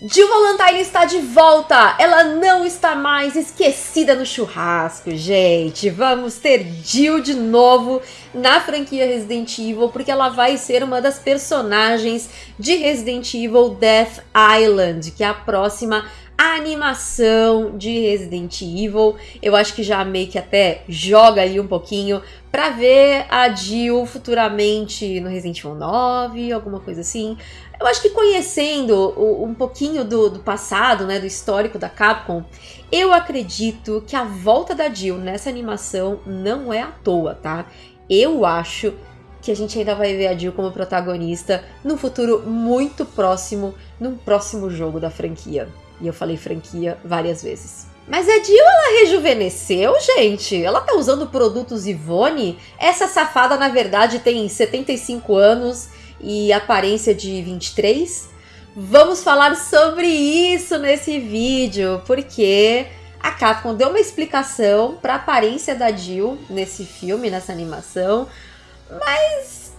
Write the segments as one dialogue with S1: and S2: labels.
S1: Jill Valentine está de volta! Ela não está mais esquecida no churrasco, gente! Vamos ter Jill de novo na franquia Resident Evil, porque ela vai ser uma das personagens de Resident Evil Death Island, que é a próxima animação de Resident Evil. Eu acho que já meio que até joga aí um pouquinho para ver a Jill futuramente no Resident Evil 9, alguma coisa assim. Eu acho que conhecendo um pouquinho do, do passado, né, do histórico da Capcom, eu acredito que a volta da Jill nessa animação não é à toa, tá? Eu acho que a gente ainda vai ver a Jill como protagonista no futuro muito próximo, num próximo jogo da franquia. E eu falei franquia várias vezes. Mas a Jill, ela rejuvenesceu, gente? Ela tá usando produtos Ivone? Essa safada, na verdade, tem 75 anos e aparência de 23? Vamos falar sobre isso nesse vídeo, porque a Capcom deu uma explicação para a aparência da Jill nesse filme, nessa animação, mas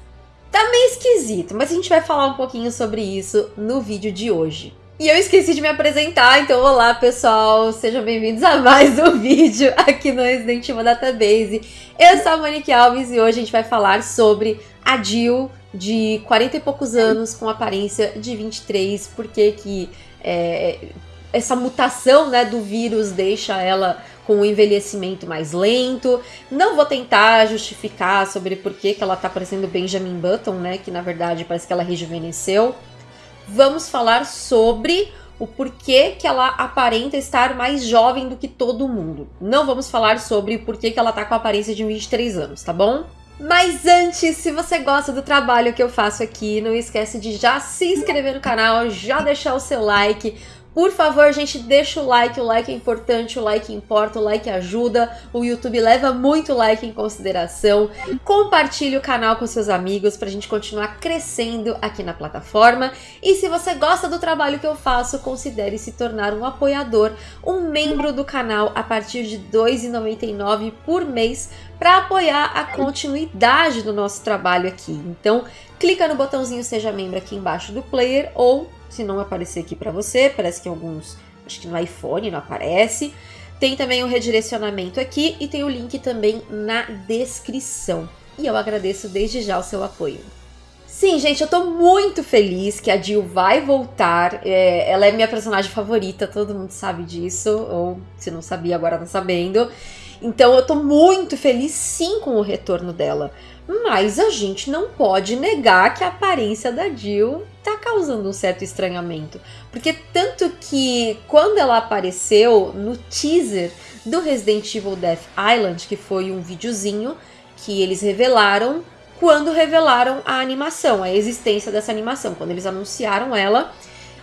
S1: tá meio esquisito. Mas a gente vai falar um pouquinho sobre isso no vídeo de hoje. E eu esqueci de me apresentar, então olá pessoal, sejam bem-vindos a mais um vídeo aqui no Resident Evil Database. Eu sou a Monique Alves e hoje a gente vai falar sobre a Jill de 40 e poucos anos com aparência de 23, porque que é, essa mutação né, do vírus deixa ela com um envelhecimento mais lento. Não vou tentar justificar sobre por que, que ela tá parecendo Benjamin Button, né, que na verdade parece que ela rejuvenesceu. Vamos falar sobre o porquê que ela aparenta estar mais jovem do que todo mundo. Não vamos falar sobre o porquê que ela tá com a aparência de 23 anos, tá bom? Mas antes, se você gosta do trabalho que eu faço aqui, não esquece de já se inscrever no canal, já deixar o seu like, por favor, gente, deixa o like, o like é importante, o like importa, o like ajuda, o YouTube leva muito like em consideração. Compartilhe o canal com seus amigos pra gente continuar crescendo aqui na plataforma. E se você gosta do trabalho que eu faço, considere se tornar um apoiador, um membro do canal a partir de R$ 2,99 por mês para apoiar a continuidade do nosso trabalho aqui. Então, clica no botãozinho Seja Membro aqui embaixo do player ou se não aparecer aqui para você, parece que alguns, acho que no iPhone não aparece. Tem também o redirecionamento aqui e tem o link também na descrição. E eu agradeço desde já o seu apoio. Sim, gente, eu tô muito feliz que a Jill vai voltar. É, ela é minha personagem favorita, todo mundo sabe disso, ou se não sabia, agora tá sabendo. Então eu tô muito feliz sim com o retorno dela. Mas a gente não pode negar que a aparência da Jill tá causando um certo estranhamento. Porque tanto que quando ela apareceu no teaser do Resident Evil Death Island, que foi um videozinho que eles revelaram quando revelaram a animação, a existência dessa animação, quando eles anunciaram ela,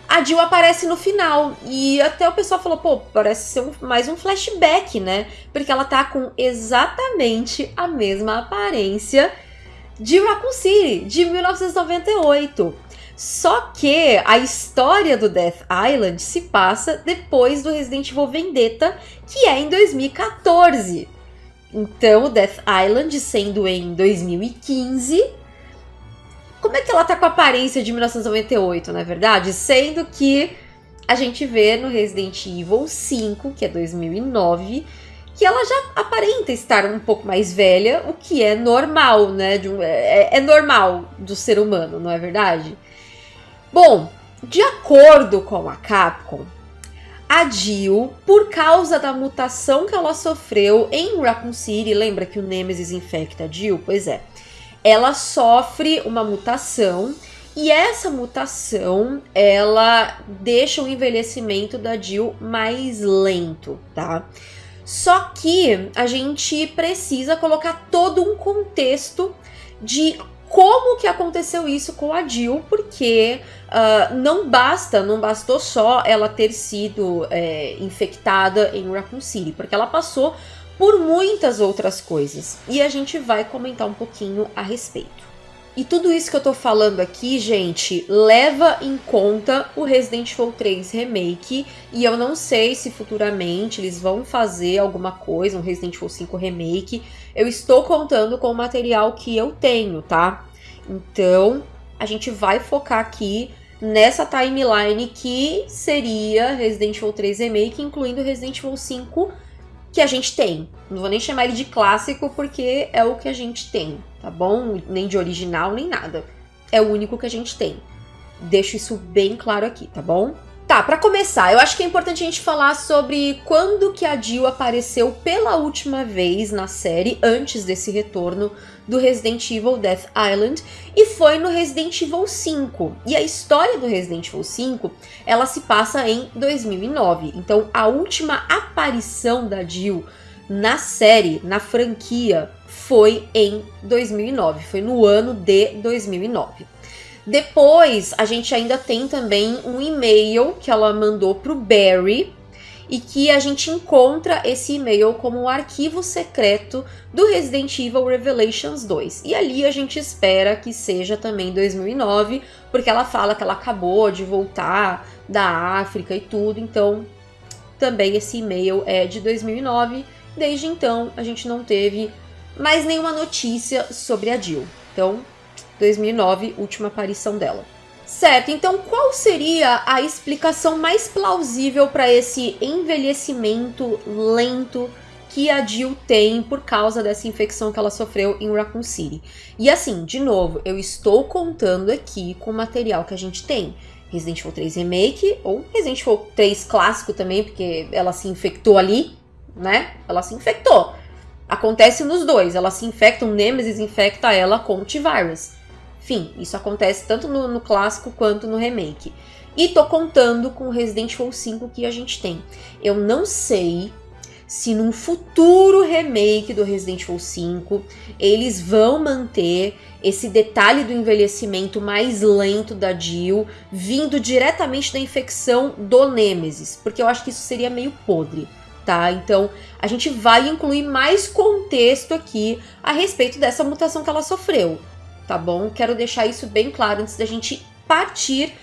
S1: a Jill aparece no final. E até o pessoal falou, pô, parece ser um, mais um flashback, né? Porque ela tá com exatamente a mesma aparência de Raccoon City, de 1998. Só que a história do Death Island se passa depois do Resident Evil Vendetta, que é em 2014. Então, o Death Island sendo em 2015, como é que ela tá com a aparência de 1998, na é verdade? Sendo que a gente vê no Resident Evil 5, que é 2009, que ela já aparenta estar um pouco mais velha, o que é normal, né? Um, é, é normal do ser humano, não é verdade? Bom, de acordo com a Capcom, a Jill, por causa da mutação que ela sofreu em Raccoon City, lembra que o Nemesis infecta a Jill? Pois é ela sofre uma mutação e essa mutação, ela deixa o envelhecimento da Jill mais lento, tá? Só que a gente precisa colocar todo um contexto de como que aconteceu isso com a Jill, porque uh, não basta, não bastou só ela ter sido é, infectada em Raccoon City, porque ela passou por muitas outras coisas. E a gente vai comentar um pouquinho a respeito. E tudo isso que eu tô falando aqui, gente, leva em conta o Resident Evil 3 Remake. E eu não sei se futuramente eles vão fazer alguma coisa, um Resident Evil 5 Remake. Eu estou contando com o material que eu tenho, tá? Então, a gente vai focar aqui nessa timeline que seria Resident Evil 3 Remake, incluindo Resident Evil 5 que a gente tem. Não vou nem chamar ele de clássico porque é o que a gente tem, tá bom? Nem de original, nem nada. É o único que a gente tem. Deixo isso bem claro aqui, tá bom? Tá, para começar, eu acho que é importante a gente falar sobre quando que a Jill apareceu pela última vez na série, antes desse retorno do Resident Evil Death Island, e foi no Resident Evil 5. E a história do Resident Evil 5, ela se passa em 2009. Então, a última aparição da Jill na série, na franquia, foi em 2009, foi no ano de 2009. Depois, a gente ainda tem também um e-mail que ela mandou pro Barry e que a gente encontra esse e-mail como um arquivo secreto do Resident Evil Revelations 2. E ali a gente espera que seja também 2009, porque ela fala que ela acabou de voltar da África e tudo, então também esse e-mail é de 2009. Desde então, a gente não teve mais nenhuma notícia sobre a Jill. Então, 2009, última aparição dela. Certo, então qual seria a explicação mais plausível para esse envelhecimento lento que a Jill tem por causa dessa infecção que ela sofreu em Raccoon City? E assim, de novo, eu estou contando aqui com o material que a gente tem. Resident Evil 3 Remake ou Resident Evil 3 clássico também, porque ela se infectou ali, né? Ela se infectou. Acontece nos dois, ela se infecta, o Nemesis infecta ela com o T-Virus. Enfim, isso acontece tanto no, no clássico quanto no remake. E tô contando com o Resident Evil 5 que a gente tem. Eu não sei se num futuro remake do Resident Evil 5 eles vão manter esse detalhe do envelhecimento mais lento da Jill vindo diretamente da infecção do Nemesis, porque eu acho que isso seria meio podre. Tá? Então, a gente vai incluir mais contexto aqui a respeito dessa mutação que ela sofreu tá bom? Quero deixar isso bem claro antes da gente partir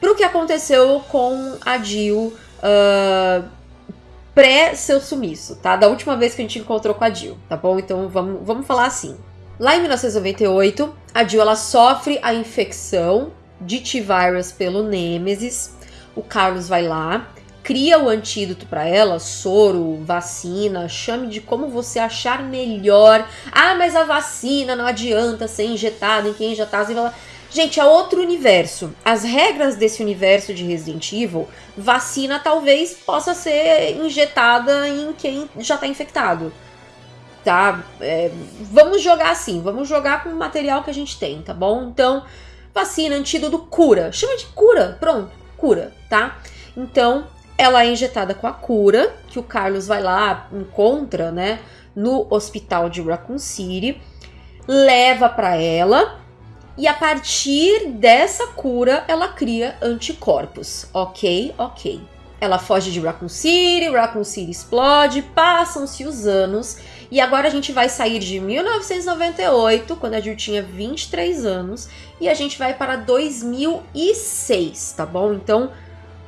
S1: pro que aconteceu com a Jill uh, pré seu sumiço, tá? Da última vez que a gente encontrou com a Jill, tá bom? Então vamos, vamos falar assim. Lá em 1998, a Jill ela sofre a infecção de T-Virus pelo Nemesis. O Carlos vai lá, cria o antídoto para ela, soro, vacina, chame de como você achar melhor. Ah, mas a vacina não adianta ser injetada em quem já tá. Gente, é outro universo. As regras desse universo de Resident Evil, vacina talvez possa ser injetada em quem já tá infectado. Tá? É, vamos jogar assim, vamos jogar com o material que a gente tem, tá bom? Então, vacina, antídoto, cura. Chama de cura, pronto, cura, tá? Então, ela é injetada com a cura, que o Carlos vai lá, encontra, né, no hospital de Raccoon City, leva para ela e a partir dessa cura ela cria anticorpos. Ok, ok. Ela foge de Raccoon City, Raccoon City explode, passam-se os anos e agora a gente vai sair de 1998, quando a Jill tinha 23 anos, e a gente vai para 2006, tá bom? Então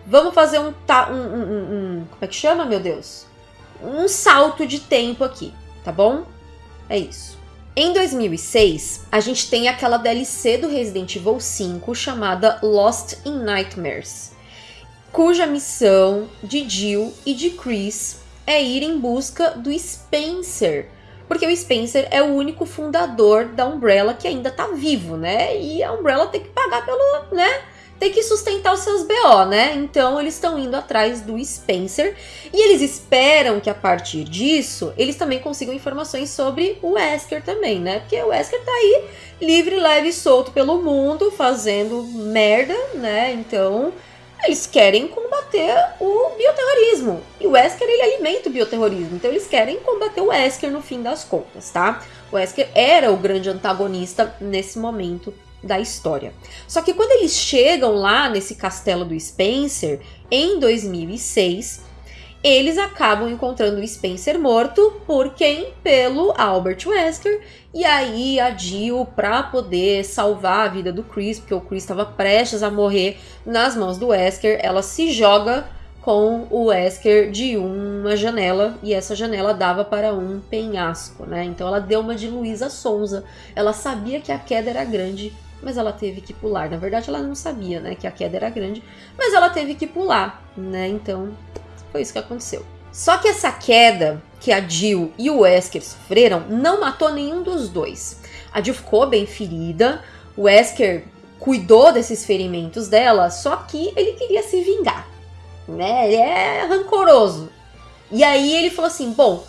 S1: Vamos fazer um, um, um, um, Como é que chama, meu Deus? Um salto de tempo aqui, tá bom? É isso. Em 2006, a gente tem aquela DLC do Resident Evil 5 chamada Lost in Nightmares, cuja missão de Jill e de Chris é ir em busca do Spencer, porque o Spencer é o único fundador da Umbrella que ainda tá vivo, né? E a Umbrella tem que pagar pelo, né? Tem que sustentar os seus BO, né? Então eles estão indo atrás do Spencer e eles esperam que a partir disso eles também consigam informações sobre o Wesker também, né? Porque o Wesker tá aí livre, leve e solto pelo mundo, fazendo merda, né? Então eles querem combater o bioterrorismo. E o Wesker ele alimenta o bioterrorismo, então eles querem combater o Wesker no fim das contas, tá? O Wesker era o grande antagonista nesse momento da história. Só que quando eles chegam lá nesse castelo do Spencer, em 2006, eles acabam encontrando o Spencer morto por quem? Pelo Albert Wesker. E aí a Jill, para poder salvar a vida do Chris, porque o Chris estava prestes a morrer nas mãos do Wesker, ela se joga com o Wesker de uma janela e essa janela dava para um penhasco, né? Então ela deu uma de Luísa Sonza. Ela sabia que a queda era grande mas ela teve que pular. Na verdade, ela não sabia, né, que a queda era grande, mas ela teve que pular, né? Então, foi isso que aconteceu. Só que essa queda que a Jill e o Wesker sofreram não matou nenhum dos dois. A Jill ficou bem ferida, o Wesker cuidou desses ferimentos dela, só que ele queria se vingar, né? Ele é rancoroso. E aí ele falou assim: bom,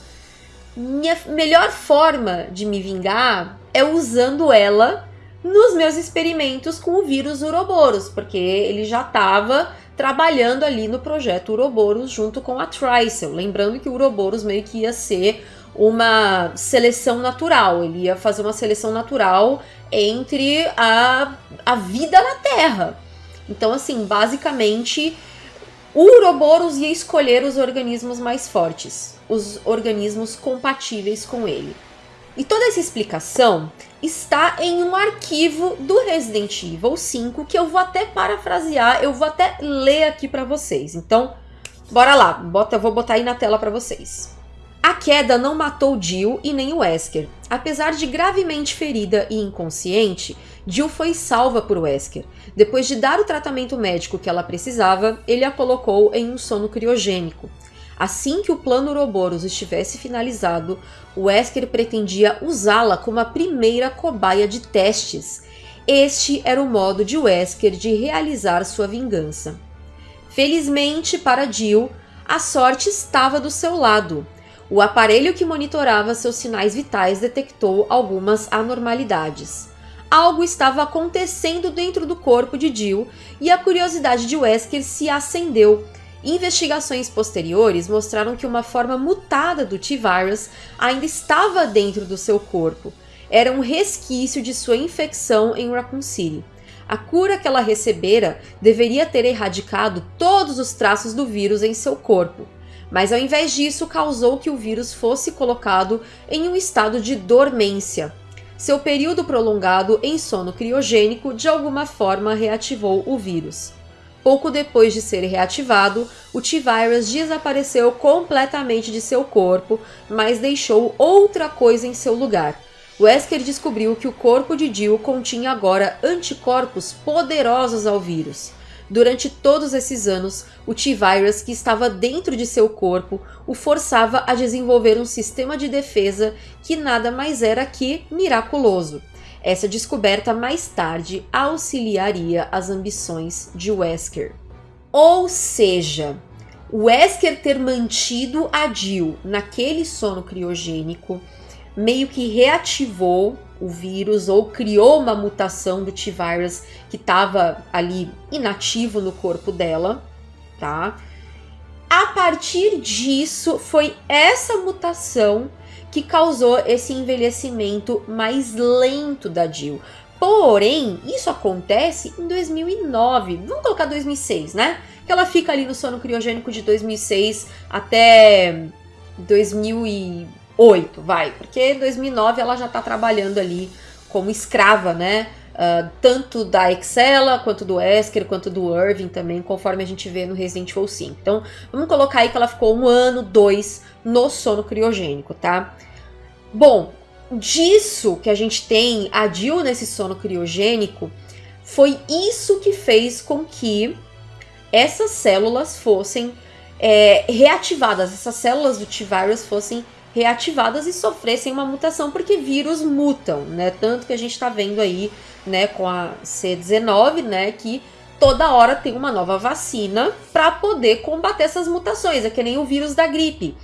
S1: minha melhor forma de me vingar é usando ela nos meus experimentos com o vírus Uroboros, porque ele já estava trabalhando ali no projeto Uroboros junto com a Tricel. Lembrando que o Uroboros meio que ia ser uma seleção natural, ele ia fazer uma seleção natural entre a, a vida na Terra. Então, assim, basicamente, o Uroboros ia escolher os organismos mais fortes, os organismos compatíveis com ele. E toda essa explicação está em um arquivo do Resident Evil 5 que eu vou até parafrasear, eu vou até ler aqui para vocês. Então, bora lá, bota, vou botar aí na tela para vocês. A queda não matou Jill e nem Wesker. Apesar de gravemente ferida e inconsciente, Jill foi salva por Wesker. Depois de dar o tratamento médico que ela precisava, ele a colocou em um sono criogênico. Assim que o plano Ouroboros estivesse finalizado, Wesker pretendia usá-la como a primeira cobaia de testes. Este era o modo de Wesker de realizar sua vingança. Felizmente para Jill, a sorte estava do seu lado. O aparelho que monitorava seus sinais vitais detectou algumas anormalidades. Algo estava acontecendo dentro do corpo de Jill e a curiosidade de Wesker se acendeu Investigações posteriores mostraram que uma forma mutada do T-Virus ainda estava dentro do seu corpo. Era um resquício de sua infecção em Raccoon City. A cura que ela recebera deveria ter erradicado todos os traços do vírus em seu corpo, mas ao invés disso causou que o vírus fosse colocado em um estado de dormência. Seu período prolongado em sono criogênico de alguma forma reativou o vírus. Pouco depois de ser reativado, o T-Virus desapareceu completamente de seu corpo, mas deixou outra coisa em seu lugar. Wesker descobriu que o corpo de Jill continha agora anticorpos poderosos ao vírus. Durante todos esses anos, o T-Virus que estava dentro de seu corpo o forçava a desenvolver um sistema de defesa que nada mais era que miraculoso. Essa descoberta mais tarde auxiliaria as ambições de Wesker. Ou seja, Wesker ter mantido a Jill naquele sono criogênico meio que reativou o vírus ou criou uma mutação do T-Virus que estava ali inativo no corpo dela, tá? A partir disso, foi essa mutação que causou esse envelhecimento mais lento da Jill. Porém, isso acontece em 2009. Vamos colocar 2006, né? Que ela fica ali no sono criogênico de 2006 até 2008, vai. Porque em 2009 ela já tá trabalhando ali como escrava, né? Uh, tanto da Excella, quanto do Esker, quanto do Irving também, conforme a gente vê no Resident Evil 5. Então, vamos colocar aí que ela ficou um ano, dois no sono criogênico, tá? Bom, disso que a gente tem a Jill nesse sono criogênico, foi isso que fez com que essas células fossem é, reativadas, essas células do T-Virus fossem reativadas e sofressem uma mutação, porque vírus mutam, né? Tanto que a gente tá vendo aí, né, com a C19, né, que toda hora tem uma nova vacina para poder combater essas mutações. É que nem o vírus da gripe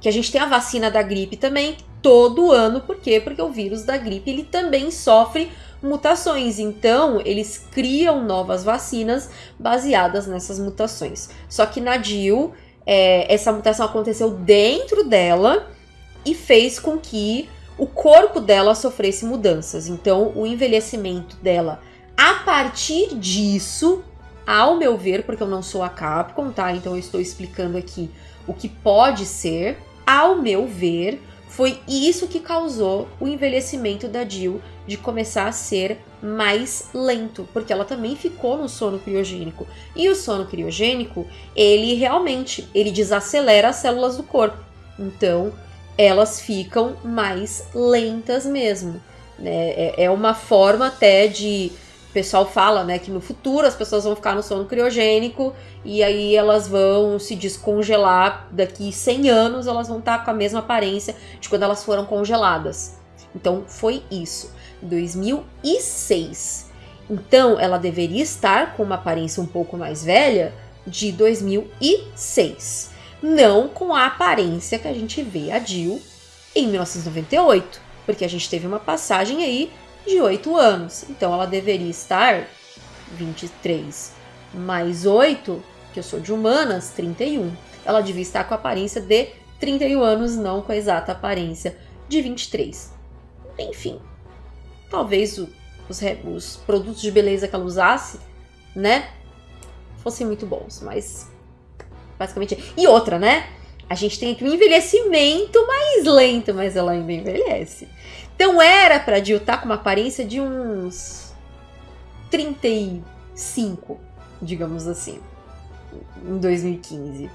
S1: que a gente tem a vacina da gripe também todo ano, por quê? Porque o vírus da gripe ele também sofre mutações, então eles criam novas vacinas baseadas nessas mutações. Só que na Jill, é, essa mutação aconteceu dentro dela e fez com que o corpo dela sofresse mudanças. Então, o envelhecimento dela, a partir disso, ao meu ver, porque eu não sou a Capcom, tá? Então eu estou explicando aqui o que pode ser, ao meu ver, foi isso que causou o envelhecimento da Jill de começar a ser mais lento, porque ela também ficou no sono criogênico. E o sono criogênico, ele realmente, ele desacelera as células do corpo. Então, elas ficam mais lentas mesmo. Né? É, é uma forma até de pessoal fala, né, que no futuro as pessoas vão ficar no sono criogênico e aí elas vão se descongelar daqui 100 anos, elas vão estar com a mesma aparência de quando elas foram congeladas. Então foi isso, 2006. Então ela deveria estar com uma aparência um pouco mais velha de 2006, não com a aparência que a gente vê a Jill em 1998, porque a gente teve uma passagem aí de 8 anos. Então ela deveria estar 23 mais 8, que eu sou de humanas, 31. Ela devia estar com a aparência de 31 anos, não com a exata aparência de 23. Enfim, talvez o, os, os produtos de beleza que ela usasse, né, fossem muito bons, mas basicamente. E outra, né? A gente tem aqui um envelhecimento mais lento, mas ela ainda envelhece. Então era pra Jill estar tá com uma aparência de uns 35, digamos assim, em 2015.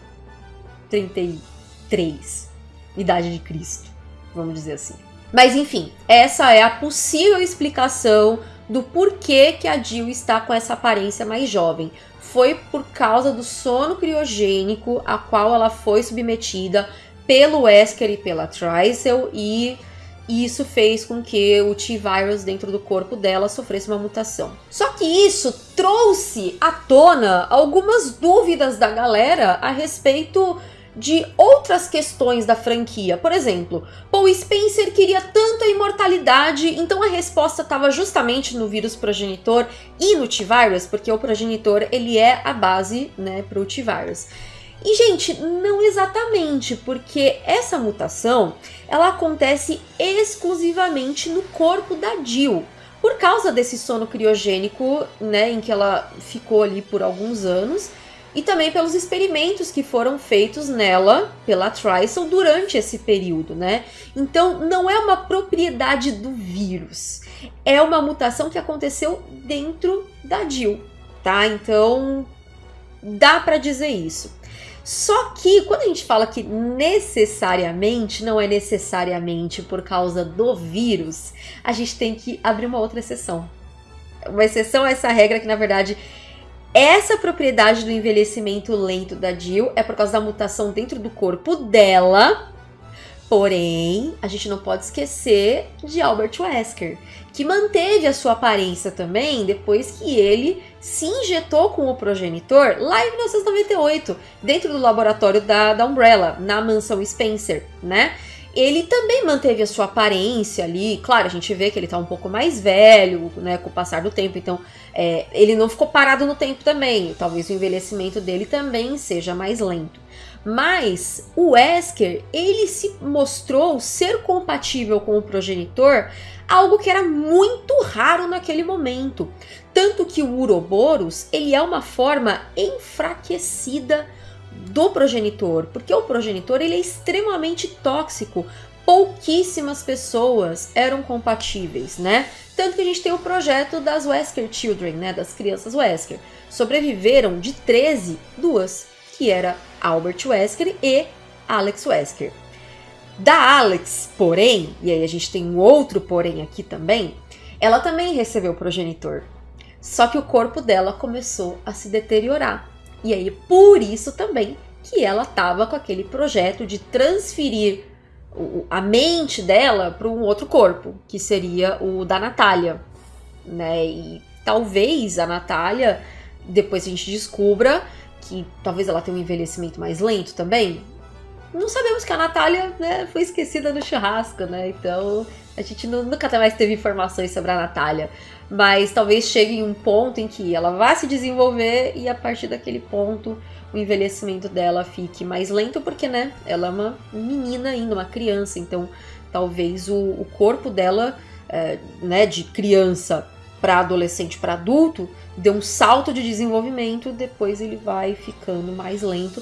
S1: 33, idade de Cristo, vamos dizer assim. Mas enfim, essa é a possível explicação do porquê que a Jill está com essa aparência mais jovem. Foi por causa do sono criogênico a qual ela foi submetida pelo Wesker e pela Trisel e isso fez com que o T-Virus dentro do corpo dela sofresse uma mutação. Só que isso trouxe à tona algumas dúvidas da galera a respeito de outras questões da franquia. Por exemplo, Paul Spencer queria tanta imortalidade, então a resposta estava justamente no vírus progenitor e no T-Virus, porque o progenitor ele é a base né, para o T-Virus. E, gente, não exatamente, porque essa mutação ela acontece exclusivamente no corpo da Jill. Por causa desse sono criogênico, né, em que ela ficou ali por alguns anos, e também pelos experimentos que foram feitos nela pela Trisel durante esse período, né? Então, não é uma propriedade do vírus, é uma mutação que aconteceu dentro da Jill, tá? Então, dá para dizer isso. Só que quando a gente fala que necessariamente, não é necessariamente por causa do vírus, a gente tem que abrir uma outra exceção. Uma exceção a essa regra que, na verdade, essa propriedade do envelhecimento lento da Jill é por causa da mutação dentro do corpo dela. Porém, a gente não pode esquecer de Albert Wesker, que manteve a sua aparência também depois que ele se injetou com o progenitor lá em 1998, dentro do laboratório da, da Umbrella, na mansão Spencer, né? Ele também manteve a sua aparência ali. Claro, a gente vê que ele tá um pouco mais velho, né, com o passar do tempo. Então, é, ele não ficou parado no tempo também. Talvez o envelhecimento dele também seja mais lento. Mas o Wesker, ele se mostrou ser compatível com o progenitor, algo que era muito raro naquele momento. Tanto que o Uroboros, ele é uma forma enfraquecida do progenitor, porque o progenitor ele é extremamente tóxico. Pouquíssimas pessoas eram compatíveis, né? Tanto que a gente tem o projeto das Wesker Children, né, das crianças Wesker. Sobreviveram de 13, duas, que era Albert Wesker e Alex Wesker. Da Alex, porém, e aí a gente tem um outro porém aqui também, ela também recebeu progenitor. Só que o corpo dela começou a se deteriorar. E aí, por isso também que ela estava com aquele projeto de transferir a mente dela para um outro corpo, que seria o da Natália. Né? E talvez a Natália, depois a gente descubra que talvez ela tenha um envelhecimento mais lento também. Não sabemos que a Natália né, foi esquecida no churrasco, né? Então a gente nunca mais teve informações sobre a Natália. Mas talvez chegue em um ponto em que ela vá se desenvolver e a partir daquele ponto o envelhecimento dela fique mais lento, porque né, ela é uma menina ainda, uma criança, então talvez o, o corpo dela, é, né, de criança para adolescente para adulto, dê um salto de desenvolvimento, depois ele vai ficando mais lento.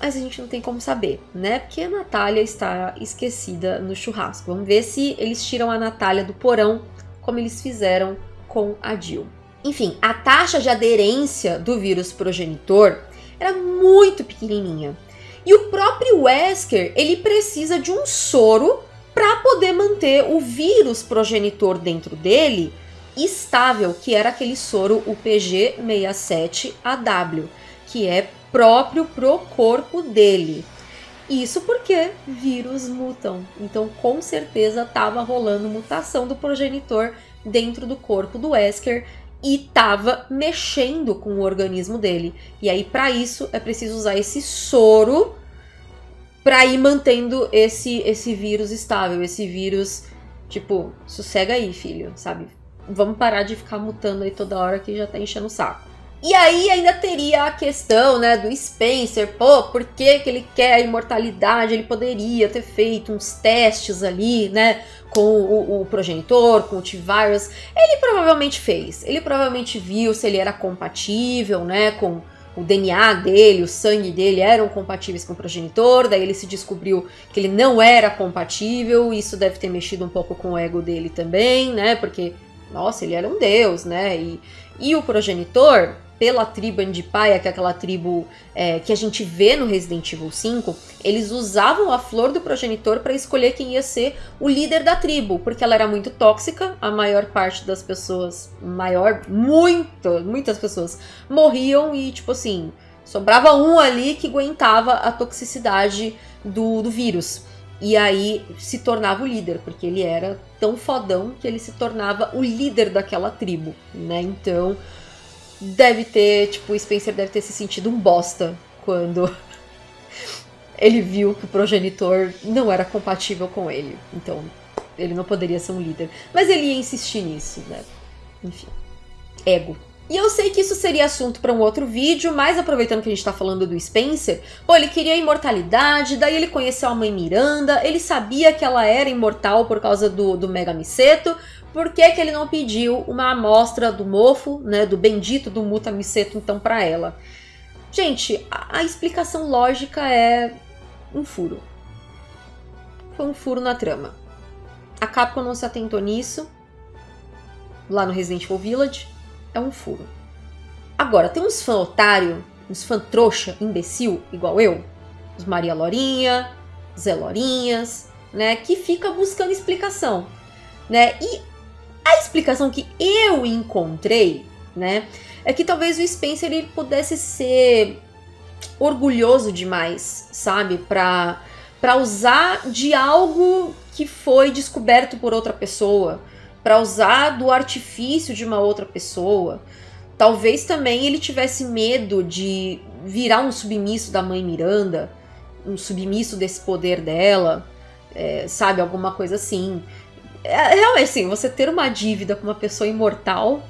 S1: Mas a gente não tem como saber, né? Porque a Natália está esquecida no churrasco. Vamos ver se eles tiram a Natália do porão, como eles fizeram com a Jill. Enfim, a taxa de aderência do vírus progenitor era muito pequenininha. E o próprio Wesker, ele precisa de um soro para poder manter o vírus progenitor dentro dele estável, que era aquele soro UPG67AW, que é próprio pro corpo dele. Isso porque vírus mutam. Então, com certeza, estava rolando mutação do progenitor dentro do corpo do Wesker e estava mexendo com o organismo dele. E aí, para isso, é preciso usar esse soro para ir mantendo esse, esse vírus estável, esse vírus, tipo, sossega aí, filho, sabe? Vamos parar de ficar mutando aí toda hora que já tá enchendo o saco. E aí ainda teria a questão, né, do Spencer, pô, por que, que ele quer a imortalidade? Ele poderia ter feito uns testes ali, né, com o, o progenitor, com o T-Virus. Ele provavelmente fez, ele provavelmente viu se ele era compatível, né, com o DNA dele, o sangue dele eram compatíveis com o progenitor, daí ele se descobriu que ele não era compatível, isso deve ter mexido um pouco com o ego dele também, né, porque, nossa, ele era um deus, né, e, e o progenitor, pela tribo Andipaia, que é aquela tribo é, que a gente vê no Resident Evil 5, eles usavam a flor do progenitor para escolher quem ia ser o líder da tribo, porque ela era muito tóxica, a maior parte das pessoas, maior, muito, muitas pessoas morriam e, tipo assim, sobrava um ali que aguentava a toxicidade do, do vírus. E aí se tornava o líder, porque ele era tão fodão que ele se tornava o líder daquela tribo, né? Então, deve ter, tipo, o Spencer deve ter se sentido um bosta quando ele viu que o progenitor não era compatível com ele. Então, ele não poderia ser um líder. Mas ele ia insistir nisso, né? Enfim. Ego. E eu sei que isso seria assunto para um outro vídeo, mas aproveitando que a gente tá falando do Spencer, pô, ele queria imortalidade, daí ele conheceu a mãe Miranda, ele sabia que ela era imortal por causa do, do Mega Miseto, por que, que ele não pediu uma amostra do mofo, né, do bendito do Mutamiceto, então, para ela? Gente, a, a, explicação lógica é um furo. Foi um furo na trama. A Capcom não se atentou nisso, lá no Resident Evil Village, é um furo. Agora, tem uns fã otário, uns fã trouxa, imbecil, igual eu, os Maria Lorinha, Zé Lorinhas, né, que fica buscando explicação, né, e a explicação que eu encontrei, né, é que talvez o Spencer ele pudesse ser orgulhoso demais, sabe, para para usar de algo que foi descoberto por outra pessoa, para usar do artifício de uma outra pessoa. Talvez também ele tivesse medo de virar um submisso da mãe Miranda, um submisso desse poder dela, é, sabe, alguma coisa assim. É, realmente, assim, você ter uma dívida com uma pessoa imortal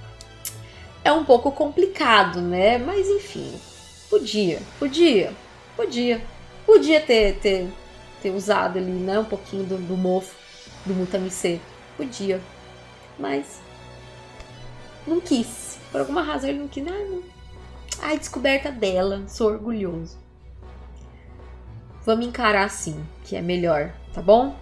S1: é um pouco complicado, né? Mas enfim, podia, podia, podia. Podia ter, ter, ter usado ali, né, um pouquinho do, do mofo do Mutamisê. Podia. Mas não quis. Por alguma razão ele não quis. Ah, não. Ai, descoberta dela. Sou orgulhoso. Vamos encarar assim, que é melhor, tá bom?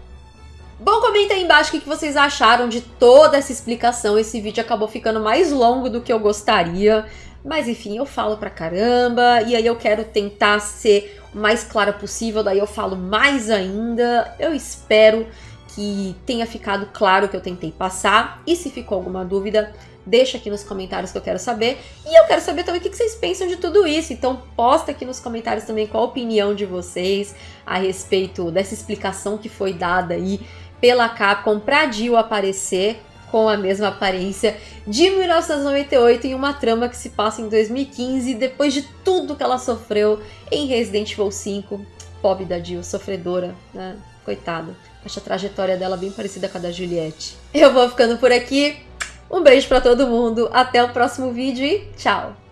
S1: Bom, comenta aí embaixo o que vocês acharam de toda essa explicação. Esse vídeo acabou ficando mais longo do que eu gostaria. Mas enfim, eu falo pra caramba. E aí eu quero tentar ser o mais clara possível. Daí eu falo mais ainda. Eu espero que tenha ficado claro o que eu tentei passar. E se ficou alguma dúvida, deixa aqui nos comentários que eu quero saber. E eu quero saber também o que vocês pensam de tudo isso. Então posta aqui nos comentários também qual a opinião de vocês a respeito dessa explicação que foi dada aí pela Capcom para Jill aparecer com a mesma aparência de 1998 em uma trama que se passa em 2015, depois de tudo que ela sofreu em Resident Evil 5. Pobre da Jill, sofredora, né? Coitada. Acho a trajetória dela bem parecida com a da Juliette. Eu vou ficando por aqui. Um beijo para todo mundo, até o próximo vídeo e tchau!